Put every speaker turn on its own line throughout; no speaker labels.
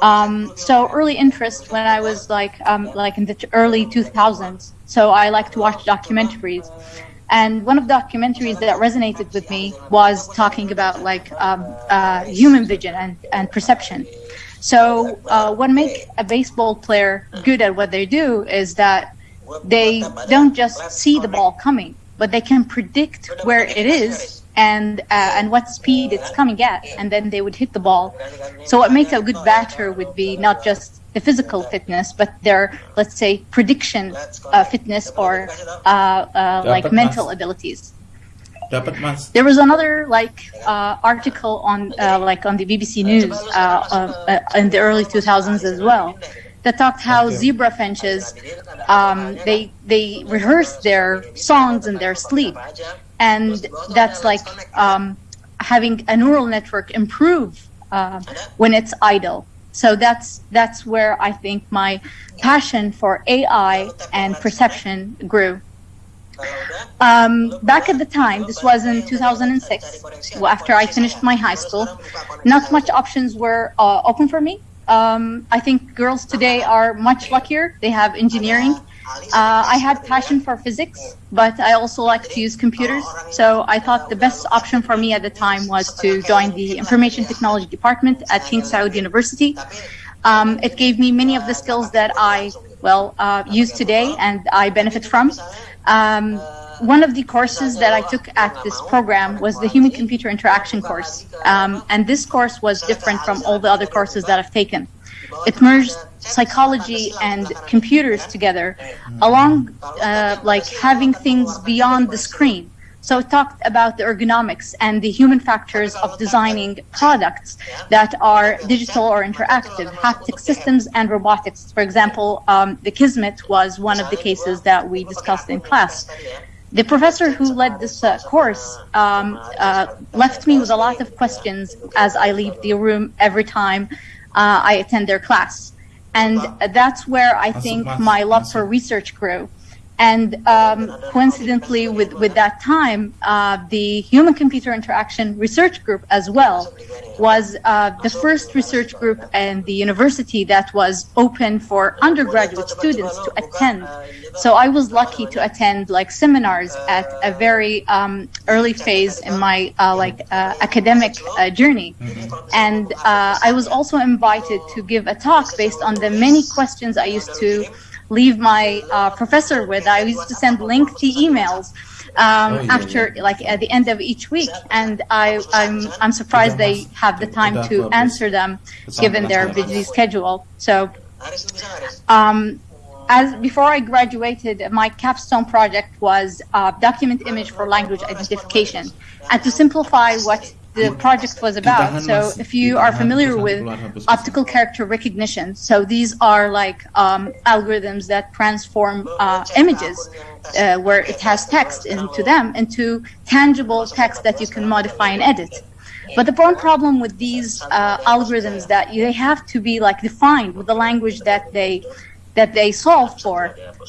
Um, so early interest when I was like um, like in the early 2000s. So I like to watch documentaries. And one of the documentaries that resonated with me was talking about like um, uh, human vision and, and perception. So uh, what makes a baseball player good at what they do is that they don't just see the ball coming, but they can predict where it is and uh, and what speed it's coming at, and then they would hit the ball. So what makes a good batter would be not just the physical fitness, but their let's say prediction uh, fitness or uh, uh like mental abilities. There was another like uh, article on uh, like on the BBC News in the early 2000s as well that talked how zebra finches um, they they rehearse their songs in their sleep and that's like um, having a neural network improve uh, when it's idle. So that's that's where I think my passion for AI and perception grew. Um, back at the time, this was in 2006, after I finished my high school, not much options were uh, open for me. Um, I think girls today are much luckier. They have engineering uh, I had passion for physics, but I also like to use computers. So I thought the best option for me at the time was to join the information technology department at King Saud University. Um, it gave me many of the skills that I, well, uh, use today and I benefit from. Um, one of the courses that I took at this program was the human computer interaction course. Um, and this course was different from all the other courses that I've taken. It merged psychology and computers together along uh, like having things beyond the screen. So it talked about the ergonomics and the human factors of designing products that are digital or interactive, haptic systems and robotics. For example, um, the Kismet was one of the cases that we discussed in class. The professor who led this uh, course um, uh, left me with a lot of questions as I leave the room every time uh, I attend their class. And that's where I think my love for research grew. And um, coincidentally, with, with that time, uh, the human computer interaction research group as well was uh, the first research group in the university that was open for undergraduate students to attend. So I was lucky to attend like seminars at a very um, early phase in my uh, like uh, academic uh, journey. And uh, I was also invited to give a talk based on the many questions I used to leave my uh, professor with. I used to send lengthy emails um, oh, yeah, after yeah. like at the end of each week and I, I'm, I'm surprised they have the time to answer them given their busy schedule so um, as before I graduated my capstone project was a document image for language identification and to simplify what the project was about. So if you are familiar with optical character recognition, so these are like um, algorithms that transform uh, images uh, where it has text into them into tangible text that you can modify and edit. But the one problem with these uh, algorithms that they have to be like defined with the language that they that they solve for.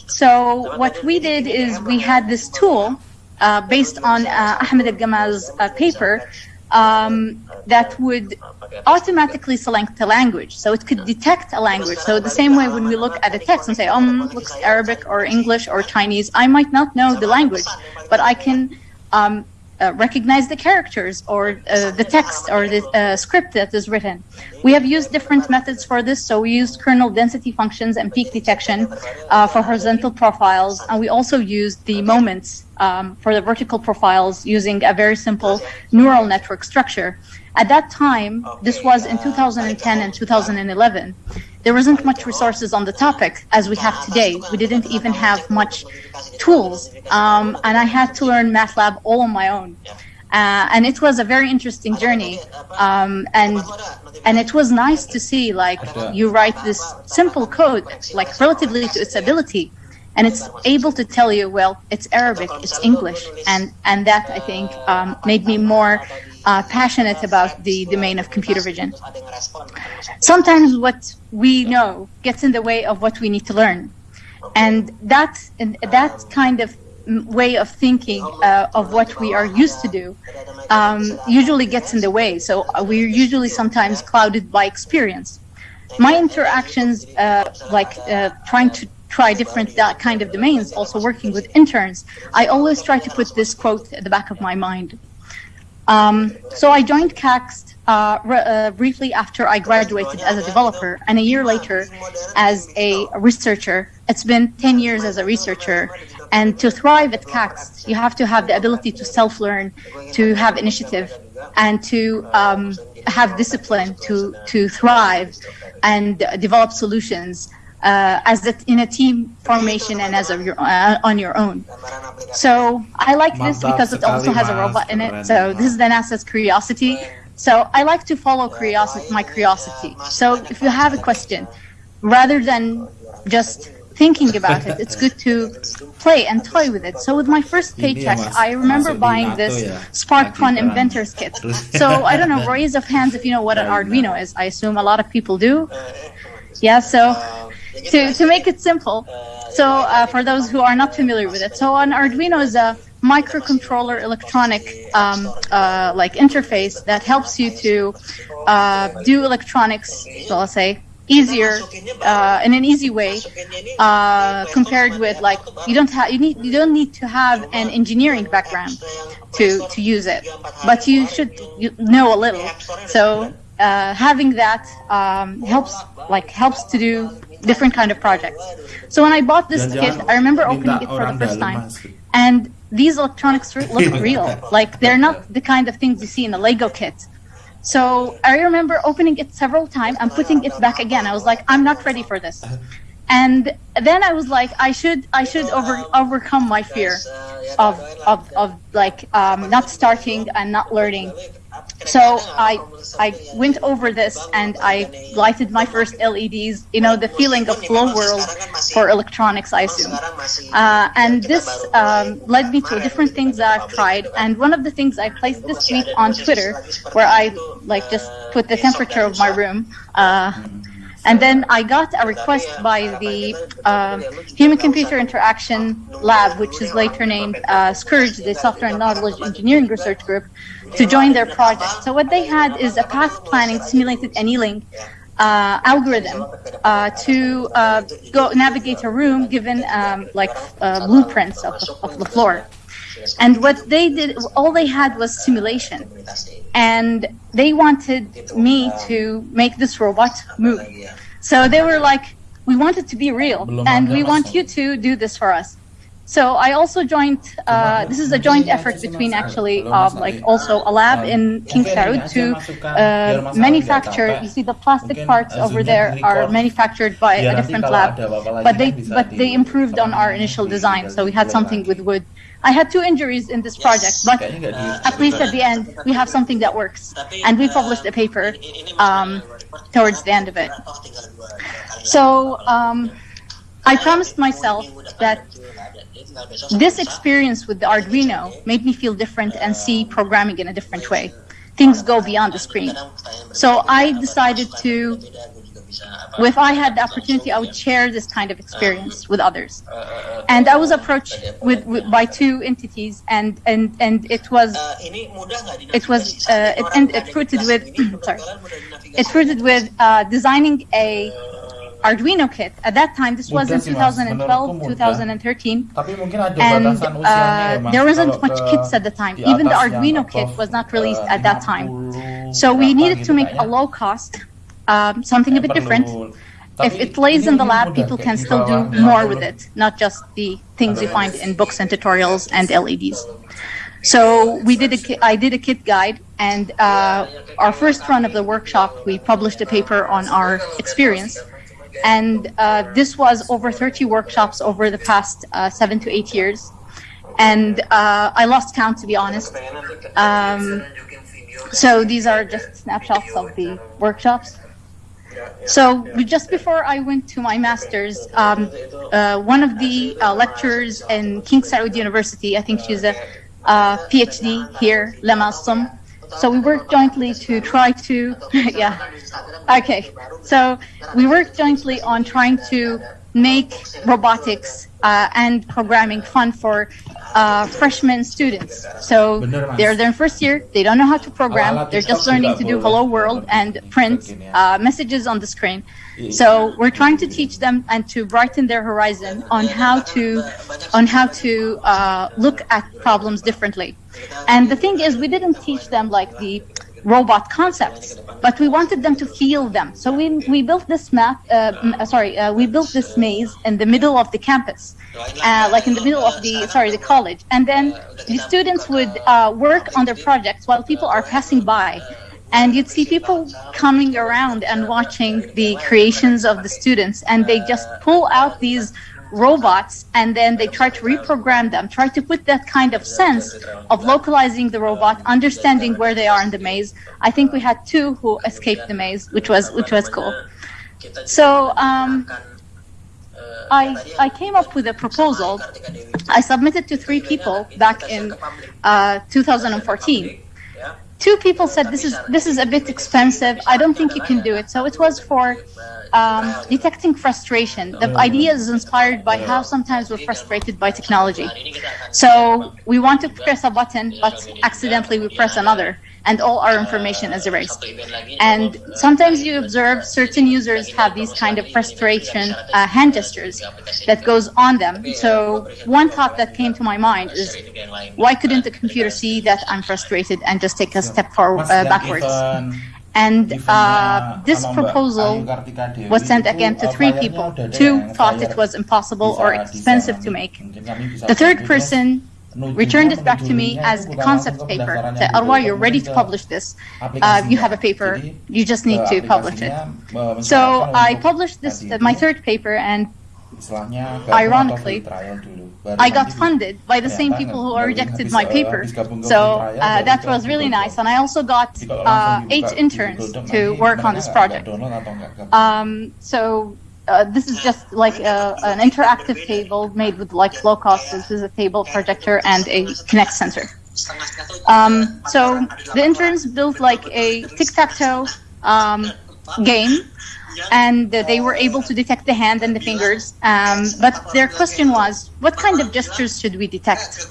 So what we did is we had this tool uh, based on uh, Ahmed Al-Gamal's uh, paper um, that would automatically select a language. So it could detect a language. So the same way when we look at a text and say, um, looks Arabic or English or Chinese, I might not know the language, but I can um, uh, recognize the characters or uh, the text or the uh, script that is written. We have used different methods for this. So we used kernel density functions and peak detection uh, for horizontal profiles. And we also used the moments um, for the vertical profiles using a very simple neural network structure. At that time, this was in 2010 and 2011, there wasn't much resources on the topic as we have today. We didn't even have much tools, um, and I had to learn MATLAB all on my own. Uh, and it was a very interesting journey, um, and and it was nice to see like you write this simple code, like relatively to its ability, and it's able to tell you, well, it's Arabic, it's English, and and that I think um, made me more uh, passionate about the domain of computer vision. Sometimes what we know gets in the way of what we need to learn. And that, that kind of way of thinking uh, of what we are used to do um, usually gets in the way. So uh, we're usually sometimes clouded by experience. my interactions, uh, like uh, trying to try different that kind of domains, also working with interns, I always try to put this quote at the back of my mind. Um, so I joined KACST uh, uh, briefly after I graduated as a developer, and a year later as a researcher. It's been 10 years as a researcher, and to thrive at KACST, you have to have the ability to self-learn, to have initiative, and to um, have discipline to to thrive and develop solutions uh, as a, in a team formation and as a, uh, on your own. So I like this because it also has a robot in it. So this is the NASA's Curiosity. So I like to follow curiosity, my curiosity. So if you have a question, rather than just thinking about it, it's good to play and toy with it. So with my first paycheck, I remember buying this SparkFun Inventors Kit. So I don't know, raise of hands if you know what an Arduino is. I assume a lot of people do. Yeah, so to, to make it simple, so uh, for those who are not familiar with it, so an Arduino is a microcontroller electronic um, uh, like interface that helps you to uh, do electronics, so let's say, easier uh, in an easy way uh, compared with like you don't have you need you don't need to have an engineering background to to use it, but you should know a little. So uh, having that um, helps like helps to do different kind of projects. So when I bought this kit, I remember opening it for the first time, and these electronics look real. Like they're not the kind of things you see in a Lego kit. So I remember opening it several times and putting it back again. I was like, I'm not ready for this. And then I was like, I should I should over overcome my fear of of, of like um, not starting and not learning so I I went over this and I lighted my first LEDs. You know the feeling of flow world for electronics, I assume. Uh, and this um, led me to different things that I've tried. And one of the things I placed this week on Twitter, where I like just put the temperature of my room. Uh, and then I got a request by the uh, Human-Computer Interaction Lab, which is later named uh, SKERG, the Software and Knowledge Engineering Research Group, to join their project. So what they had is a path planning simulated annealing uh, algorithm uh, to uh, go navigate a room given um, like uh, blueprints of of the floor. And what they did, all they had was simulation. And they wanted me to make this robot move. So they were like, we want it to be real, and we want you to do this for us. So I also joined, uh, this is a joint effort between actually um, like also a lab in King Saud to uh, manufacture, you see the plastic parts over there are manufactured by a different lab, but they, but they improved on our initial design. So we had something with wood. I had two injuries in this project, but at least at the end, we have something that works. And we published a paper um, towards the end of it. So um, I promised myself that this experience with the Arduino made me feel different and see programming in a different way. Things go beyond the screen. So I decided to, if I had the opportunity, I would share this kind of experience with others. And I was approached with, with by two entities, and and and it was it was uh, it, and it fruited with sorry, it fruited with uh, designing a Arduino kit. At that time, this was in 2012, 2013, and uh, there wasn't much kits at the time. Even the Arduino kit was not released at that time. So we needed to make a low cost, um, something a bit different. If it lays in the lab, people can still do more with it, not just the things you find in books and tutorials and LEDs. So we did a, I did a kit guide, and uh, our first run of the workshop, we published a paper on our experience. And uh, this was over 30 workshops over the past uh, seven to eight years. And uh, I lost count, to be honest. Um, so these are just snapshots of the workshops. So just before I went to my master's, um, uh, one of the uh, lecturers in King Saud University, I think she's a uh, PhD here, Lema Sum, so we worked jointly to try to, yeah, okay. So we worked jointly on trying to make robotics uh, and programming fun for uh, freshman students. So they're their first year, they don't know how to program, they're just learning to do hello world and print
TikTok ini ya.
uh, messages on the screen. So we're trying to teach them and to brighten their horizon on how to on how to uh, look at problems differently. And the thing is, we didn't teach them like the robot concepts, but we wanted them to feel them. So we we built this map. Uh, uh, sorry, uh, we built this maze in the middle of the campus, uh, like in the middle of the sorry the college, and then the students would uh, work on their projects while people are passing by. And you'd see people coming around and watching the creations of the students, and they just pull out these robots and then they try to reprogram them, try to put that kind of sense of localizing the robot, understanding where they are in the maze. I think we had two who escaped the maze, which was which was cool. So um, I I came up with a proposal. I submitted to three people back in uh, 2014 two people said this is this is a bit expensive. I don't think you can do it. So it was for um, detecting frustration. The idea is inspired by how sometimes we're frustrated by technology. So we want to press a button, but accidentally we press another, and all our information is erased. And sometimes you observe certain users have these kind of frustration uh, hand gestures that goes on them. So one thought that came to my mind is, why couldn't the computer see that I'm frustrated and just take a step forward, uh, backwards? And uh, this proposal
Ayu Kartika Dewi
was sent again to
uh,
three people. Two thought it was impossible or expensive to make.
Mungkin kami bisa
The third person returned it back to me as a concept paper. Said,
gitu,
you're ready to publish this. Uh, you have a paper. You just need to publish it. So I published this, my third paper, and Ironically, I got funded by the same people who rejected my paper. So uh, that was really nice. And I also got uh, eight interns to work on this project. Um, so uh, this is just like a, an interactive table made with like low cost. This is a table projector and a Kinect sensor. Um, so the interns built like a tic-tac-toe um, game and they were able to detect the hand and the fingers. Um, but their question was, what kind of gestures should we detect?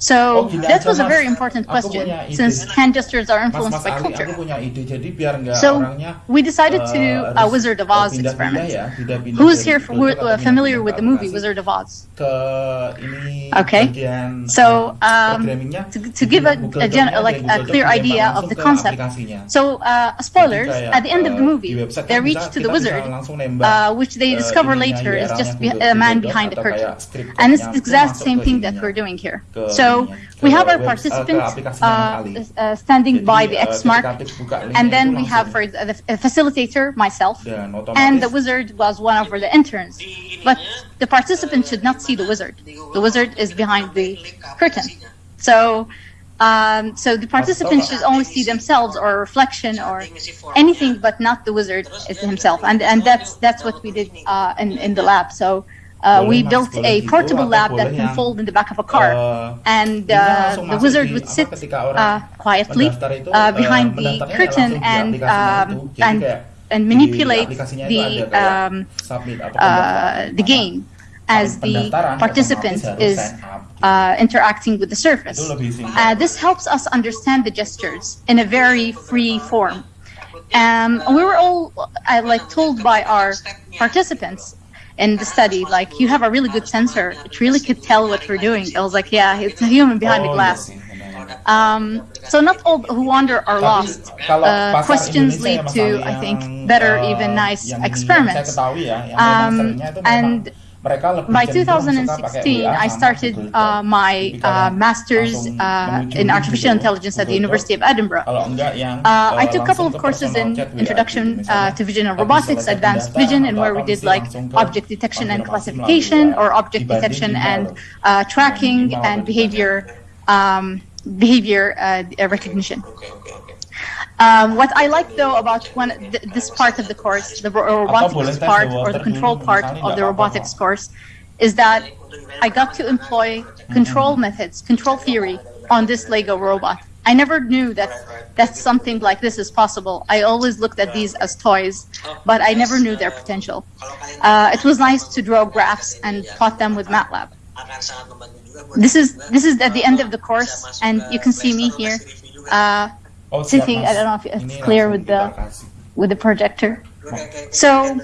So that was a very important question since hand gestures are influenced
Mas
by culture.
ide. Jadi
So
orangnya
we decided to do
eh,
a Wizard of Oz
pindah-pindah
experiment.
ya, pindah-pindah
Who's here for, uh, familiar with the movie Wizard of Oz?
ini
Okay.
bagian
So, um, to, to give a, a, gen- like a clear idea of the concept. So, uh, spoilers, at the end of the
eh,
movie, they reach to the wizard, uh, which they
eh,
discover later is just a man behind the curtain. And it's the exact same thing that we're doing here.
ke
So, we have our participants uh, uh, standing by the
eh,
X mark,
ketika buka linknya
and then we have for the, facilitator, myself, and the wizard was one of the interns. But the participants should not see the wizard. The wizard is behind the curtain. So, um, so the participants should only see themselves or reflection or anything, but not the wizard himself. And and that's that's what we did uh, in in the lab. So. Uh, we built a portable lab that can fold in the back of a car,
eh,
and uh, the wizard would sit uh, quietly uh,
eh,
behind the curtain and um, and and manipulate the um, uh, the game as the participant is
sign up, gitu.
uh, interacting with the surface.
Itu lebih simpel.
Uh, this helps us understand the gestures in a very free form. Um, we were all uh, like told by our participants in the study, like you have a really good sensor. It really could tell what we're doing. I was like, yeah, it's a human behind the
Oh,
glass. Um, so not all who wander are lost. Uh, questions lead to, I think, better, even nice experiments.
Yang saya ketahui ya, yang
Um,
memang seringnya itu memang
and By
cenderung suka pakai
2016, I started uh, my uh, master's uh, in artificial intelligence at the University of Edinburgh.
Yang
Uh, I took a couple of courses in Introduction uh, to Vision and Robotics, Advanced Vision, and where we did like object detection and classification or object detection and uh, tracking and behavior um, behavior uh, recognition. Um, what I like though about one th- this part of the course, the ro- robotics part or the control part of the robotics course, is that I got to employ control methods, control theory on this Lego robot. I never knew that that something like this is possible. I always looked at these as toys, but I never knew their potential. Uh, it was nice to draw graphs and plot them with MATLAB. This is this is at the end of the course, and you can see me here uh,
Oh,
sitting. I don't know if it's clear with the with the projector. So,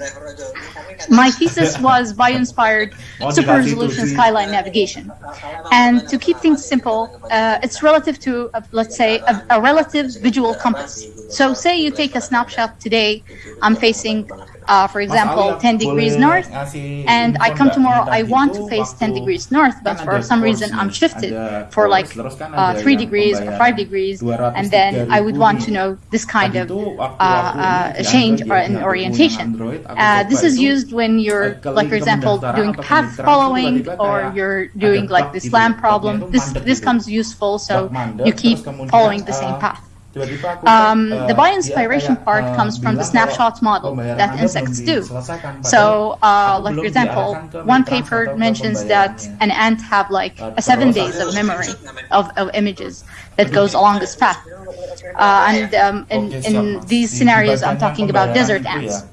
My thesis was bio-inspired super resolution skyline navigation. And to keep things simple, uh, it's relative to, uh, let's say, a, a relative visual compass. So say you take a snapshot today, I'm facing, uh, for example, 10 degrees north, and I come tomorrow, I want to face 10 degrees north, but for some reason I'm shifted for like uh, 3 degrees or 5 degrees, and then I would want to know this kind of uh, uh, change or
ya,
in
di aku
orientation.
punya Android, aku
Uh, this is used when you're, like for example, doing path following or you're doing like
bug
the slam problem. This this comes useful, so you keep following the same path. Um, the
eh,
bio-inspiration part
eh,
comes from the
bilang
snapshot model that insects do. So, uh, like for example, one paper mentions that an ant have like
Uh,
a seven days of memory of, of images that goes along this path. Uh, and um, in, in these scenarios, I'm talking about desert ants.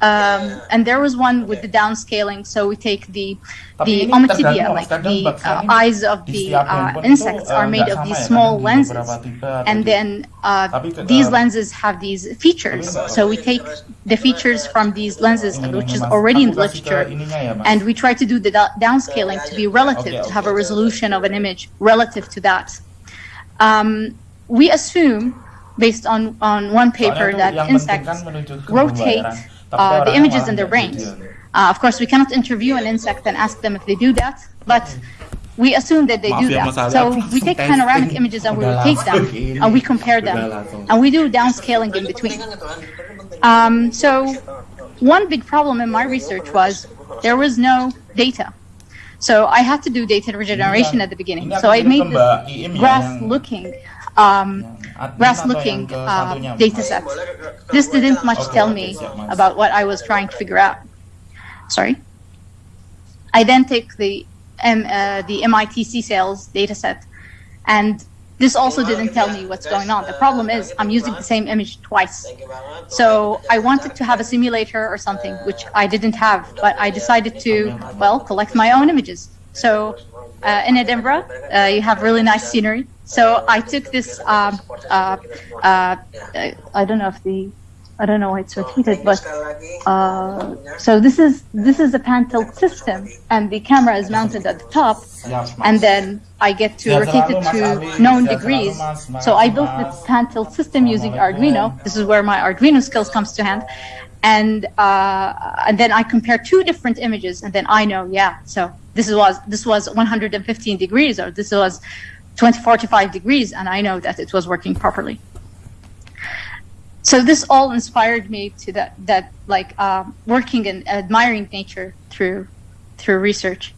Um, and there was one with the downscaling, so we take the the
ini
ommatidia, like the uh, eyes of the uh, insects are made of these small lenses,
beberapa tipe atau
and then uh, these
uh,
lenses have these features. So we take the features from these lenses, which is already in the literature,
ininya ya, Mas.
and we try to do the downscaling to be relative, to have a resolution of an image relative to that. Um, we assume, based on, on one paper, that insects
kan menuju ke
rotate uh, the images in their brains. Uh, of course, we cannot interview an insect and ask them if they do that, but we assume that they do that. So we take panoramic images and we
Udah
rotate them and we compare them and we do downscaling in between. Um, so one big problem in my research was there was no data. So I had to do data regeneration at the beginning. So I made
ke Mbak Iim
this graph looking um,
yang admin
graph
atau
looking uh, data set. This didn't much tell me about what I was trying to figure out. Sorry. I then take the M, uh, the MIT CSAIL data set, and this also didn't tell me what's going on. The problem is I'm using the same image twice. So I wanted to have a simulator or something, which I didn't have, but I decided to, well, collect my own images. So uh, in Edinburgh, uh, you have really nice scenery. So I took this, um, uh, uh, I don't know if the, I don't know why it's repeated, but uh, so this is this is a pan tilt system, and the camera is mounted at the top, and then I get to rotate it to known degrees. So I built this pan tilt system using Arduino. This is where my Arduino skills comes to hand. And uh, and then I compare two different images, and then I know, yeah. So this was this was 115 degrees, or this was 20, 45 degrees, and I know that it was working properly. So this all inspired me to that that like um, working and admiring nature through through research.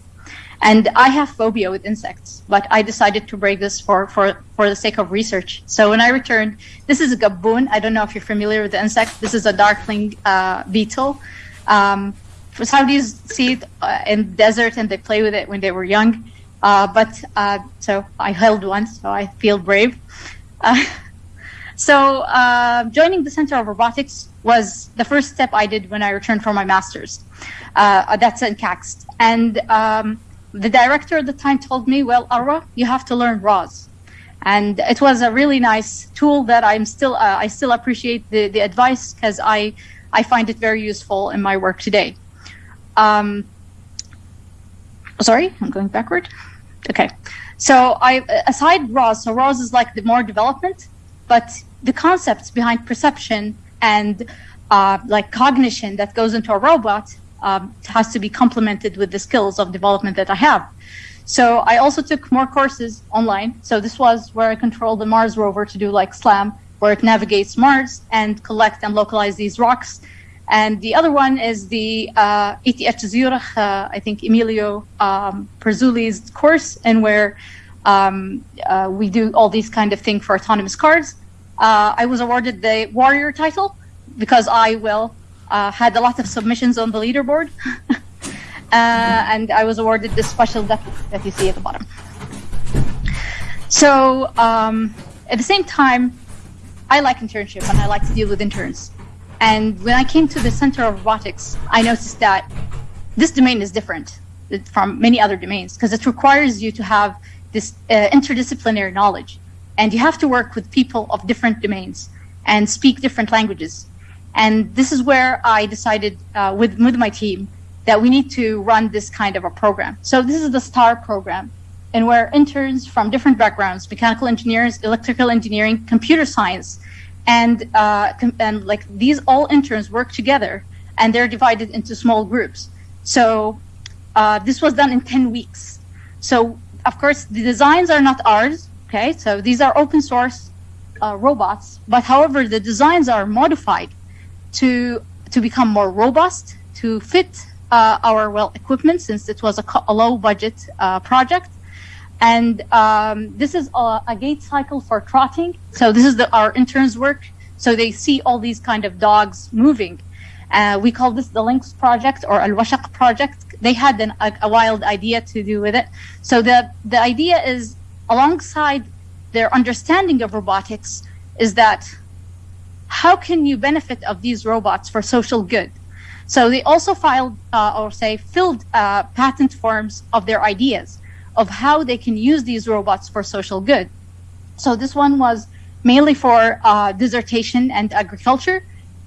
And I have phobia with insects, but I decided to break this for, for, for the sake of research. So when I returned, this is a gaboon. I don't know if you're familiar with the insect. This is a darkling uh, beetle. Um, Saudis see it uh, in desert and they play with it when they were young. Uh, but uh, so I held one, so I feel brave. Uh, so uh, joining the Center of Robotics was the first step I did when I returned from my master's. Uh, that's in KACST. And um, the director at the time told me, well, Arwa, you have to learn ROS. And it was a really nice tool that I'm still, uh, I still appreciate the, the advice because I, I find it very useful in my work today. Um, sorry, I'm going backward. Okay. So I, aside ROS, so ROS is like the more development, but the concepts behind perception and uh, like cognition that goes into a robot um, has to be complemented with the skills of development that I have. So I also took more courses online. So this was where I controlled the Mars rover to do like SLAM, where it navigates Mars and collect and localize these rocks. And the other one is the uh, ETH Zurich, uh, I think Emilio um, Frazzoli's course, and where um, uh, we do all these kind of thing for autonomous cars. Uh, I was awarded the warrior title because I well uh, had a lot of submissions on the leaderboard, uh, and I was awarded this special depth that you see at the bottom. So um, at the same time, I like internship and I like to deal with interns. And when I came to the Center of Robotics, I noticed that this domain is different from many other domains because it requires you to have this uh, interdisciplinary knowledge. And you have to work with people of different domains and speak different languages. And this is where I decided uh, with, with my team that we need to run this kind of a program. So this is the STAR program and where interns from different backgrounds, mechanical engineers, electrical engineering, computer science, and, uh, and like these all interns work together and they're divided into small groups. So uh, this was done in 10 weeks. So of course the designs are not ours, okay? So these are open source uh, robots, but however, the designs are modified to, to become more robust, to fit uh, our well equipment since it was a, a low budget uh, project and um, this is a, a, gait cycle for trotting. So this is the, our interns work. So they see all these kind of dogs moving. Uh, we call this the Lynx project or Al Washaq project. They had an, a, a, wild idea to do with it. So the, the idea is alongside their understanding of robotics is that how can you benefit of these robots for social good? So they also filed uh, or say filled uh, patent forms of their ideas of how they can use these robots for social good. So this one was mainly for uh, dissertation and agriculture.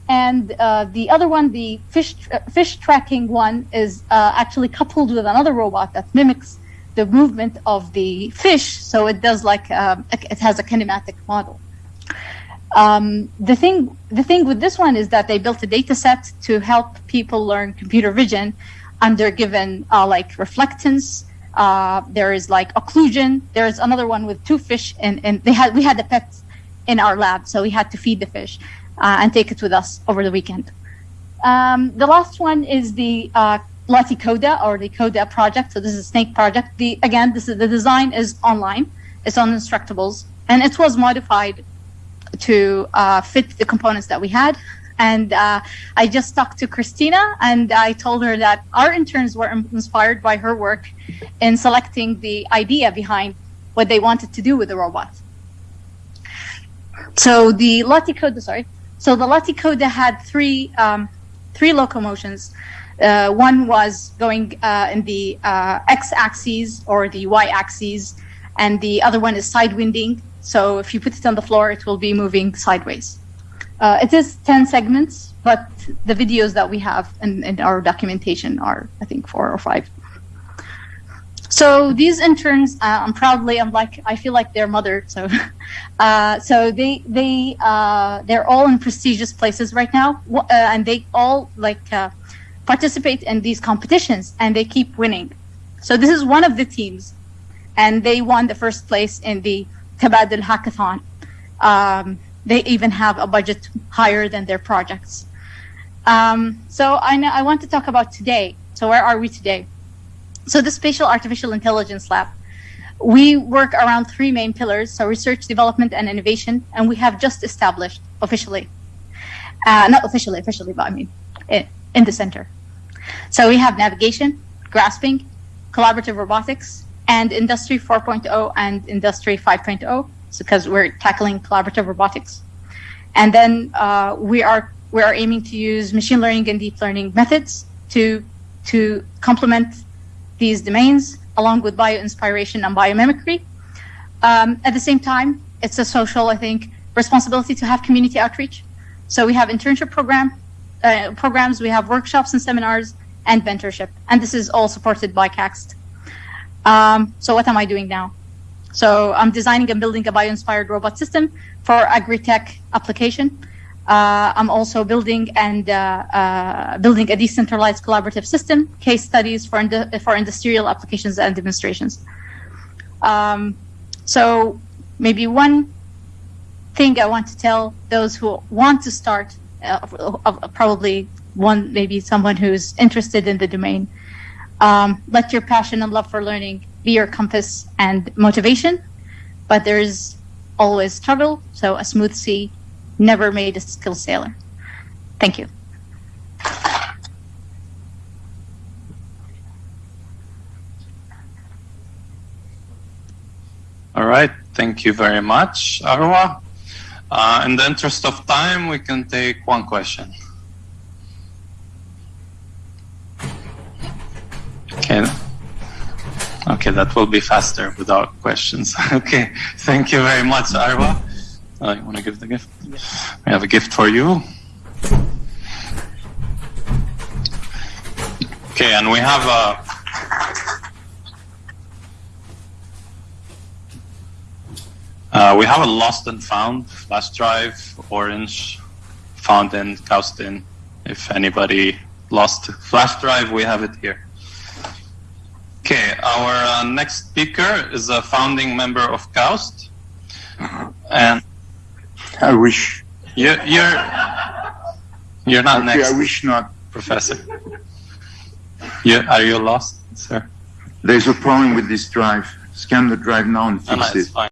And uh, the other one, the fish, uh, fish tracking one, is uh, actually coupled with another robot that mimics the movement of the fish. So it does like, um, it has a kinematic model. Um, the thing, the thing with this one is that they built a data set to help people learn computer vision under given uh, like reflectance, uh, there is like occlusion. There is another one with two fish, and, and they had we had the pets in our lab, so we had to feed the fish uh, and take it with us over the weekend. Um, the last one is the uh, Lati Coda or the Coda project. So this is a snake project. The again, this is the design is online. It's on Instructables, and it was modified to uh, fit the components that we had. And uh, I just talked to Christina and I told her that our interns were inspired by her work in selecting the idea behind what they wanted to do with the robot. So the Laticoda, sorry. So the Laticoda had three, um, three locomotions. Uh, one was going uh, in the uh, x-axis or the y-axis, and the other one is side winding. So if you put it on the floor, it will be moving sideways. Uh, it is 10 segments, but the videos that we have in, in, our documentation are, I think, four or five. So these interns, uh, I'm proudly, I'm like, I feel like their mother. So, uh, so they they uh, they're all in prestigious places right now, uh, and they all like uh, participate in these competitions, and they keep winning. So this is one of the teams, and they won the first place in the Tabadil Hackathon. Um, they even have a budget higher than their projects. Um, so I, know, I want to talk about today. So where are we today? So the Spatial Artificial Intelligence Lab, we work around three main pillars, so research, development, and innovation, and we have just established officially, uh, not officially, officially, but I mean, in, in the center. So we have navigation, grasping, collaborative robotics, and Industry 4.0 and Industry 5.0 because we're tackling collaborative robotics. And then uh, we are we are aiming to use machine learning and deep learning methods to to complement these domains along with bio-inspiration and biomimicry. Um, at the same time, it's a social, I think, responsibility to have community outreach. So we have internship program uh, programs, we have workshops and seminars, and mentorship. And this is all supported by KACST. Um, so what am I doing now? So I'm designing and building a bio-inspired robot system for agri-tech application. Uh, I'm also building and uh, uh, building a decentralized collaborative system, case studies for, for industrial applications and demonstrations. Um, so maybe one thing I want to tell those who want to start, uh, probably one, maybe someone who's interested in the domain, um, let your passion and love for learning be your compass and motivation, but there's always trouble. So a smooth sea never made a skilled sailor. Thank you.
All right. Thank you very much, Arwa. Uh, in the interest of time, we can take one question. Okay. Okay, that will be faster without questions. okay, thank you very much, Arwa. Uh, you want to give the gift? We have a gift for you. Okay, and we have a. Uh, we have a lost and found flash drive, orange, found in Kaustin. If anybody lost flash drive, we have it here. Okay, our uh, next speaker is a founding member of Kaust, and
I wish.
you, you're you're not
Actually,
next,
I wish not.
professor. You, are you lost, sir?
There's a problem with this drive. Scan the drive now and
No, no,
fix
it's
it.
fine.